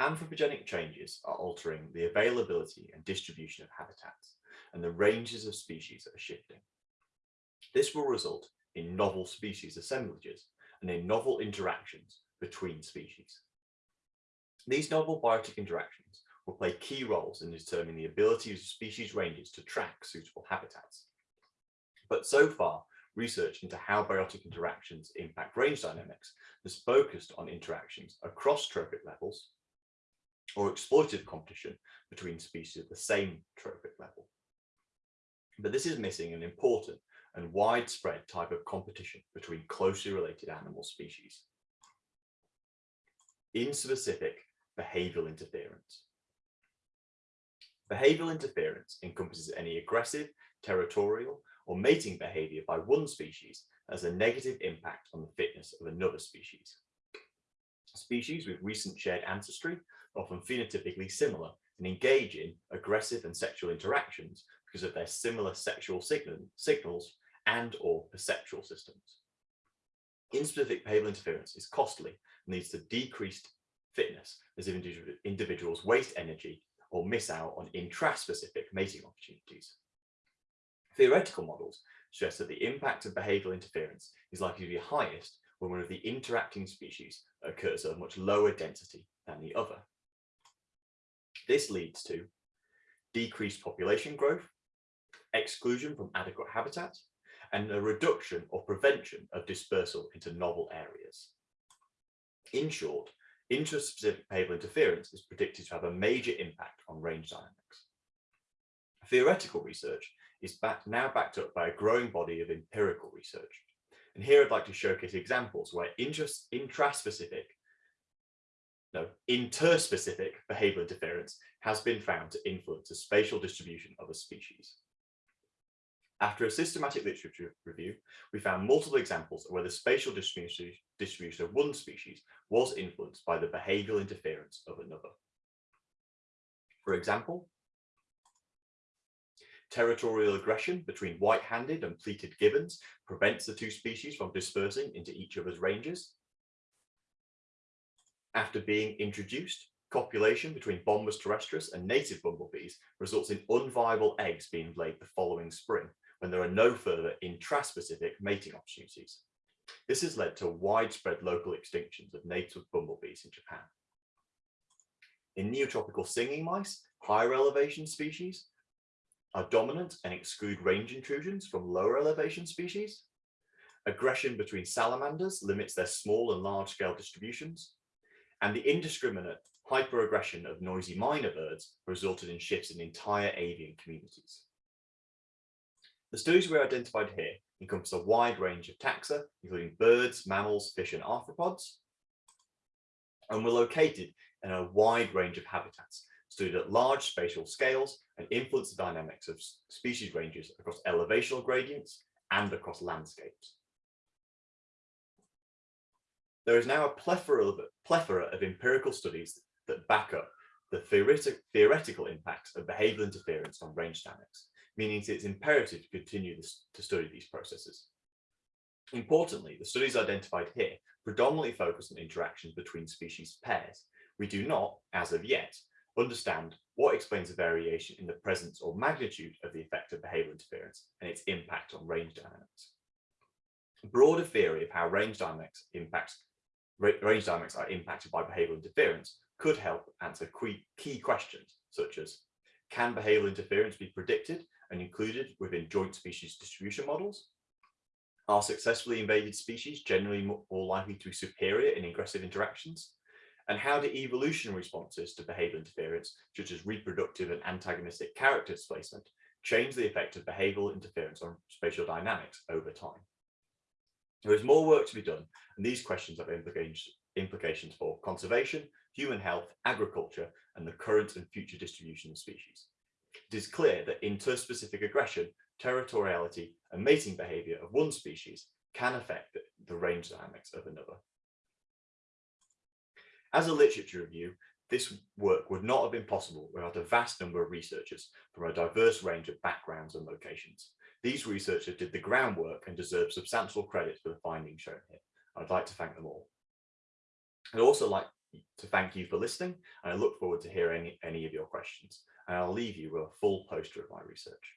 anthropogenic changes are altering the availability and distribution of habitats and the ranges of species are shifting. This will result in novel species assemblages and in novel interactions between species. These novel biotic interactions will play key roles in determining the ability of species ranges to track suitable habitats. But so far, research into how biotic interactions impact range dynamics has focused on interactions across trophic levels or exploitative competition between species at the same trophic level. But this is missing an important and widespread type of competition between closely related animal species. Interspecific, behavioural interference. Behavioural interference encompasses any aggressive, territorial or mating behaviour by one species as a negative impact on the fitness of another species. Species with recent shared ancestry often phenotypically similar and engage in aggressive and sexual interactions because of their similar sexual signal, signals and or perceptual systems. Interspecific behavioural interference is costly and leads to decreased fitness as individuals waste energy or miss out on intraspecific mating opportunities. Theoretical models suggest that the impact of behavioural interference is likely to be highest when one of the interacting species occurs at a much lower density than the other. This leads to decreased population growth, exclusion from adequate habitat, and a reduction or prevention of dispersal into novel areas. In short, intraspecific behavioral interference is predicted to have a major impact on range dynamics. Theoretical research is back, now backed up by a growing body of empirical research. And here I'd like to showcase examples where intraspecific no, interspecific behavioral interference has been found to influence the spatial distribution of a species. After a systematic literature review, we found multiple examples of where the spatial distribution, distribution of one species was influenced by the behavioral interference of another. For example, territorial aggression between white-handed and pileated gibbons prevents the two species from dispersing into each other's ranges after being introduced, copulation between Bombus terrestris and native bumblebees results in unviable eggs being laid the following spring when there are no further intraspecific mating opportunities. This has led to widespread local extinctions of native bumblebees in Japan. In neotropical singing mice, higher elevation species are dominant and exclude range intrusions from lower elevation species. Aggression between salamanders limits their small and large scale distributions and the indiscriminate hyperaggression of noisy miner birds resulted in shifts in entire avian communities. The studies we identified here encompass a wide range of taxa, including birds, mammals, fish, and arthropods, and were located in a wide range of habitats, studied at large spatial scales and influence the dynamics of species ranges across elevational gradients and across landscapes. There is now a plethora of, plethora of empirical studies that back up the theoretic, theoretical impacts of behavioral interference on range dynamics, meaning it's imperative to continue this, to study these processes. Importantly, the studies identified here predominantly focus on interactions between species pairs. We do not, as of yet, understand what explains the variation in the presence or magnitude of the effect of behavioral interference and its impact on range dynamics. A broader theory of how range dynamics impacts range dynamics are impacted by behavioral interference could help answer key questions such as can behavioral interference be predicted and included within joint species distribution models? Are successfully invaded species generally more likely to be superior in aggressive interactions? And how do evolutionary responses to behavioral interference, such as reproductive and antagonistic character displacement, change the effect of behavioral interference on spatial dynamics over time? There is more work to be done, and these questions have implications for conservation, human health, agriculture, and the current and future distribution of species. It is clear that interspecific aggression, territoriality, and mating behavior of one species can affect the range dynamics of another. As a literature review, this work would not have been possible without a vast number of researchers from a diverse range of backgrounds and locations. These researchers did the groundwork and deserve substantial credit for the findings shown here. I'd like to thank them all. I'd also like to thank you for listening, and I look forward to hearing any of your questions. And I'll leave you with a full poster of my research.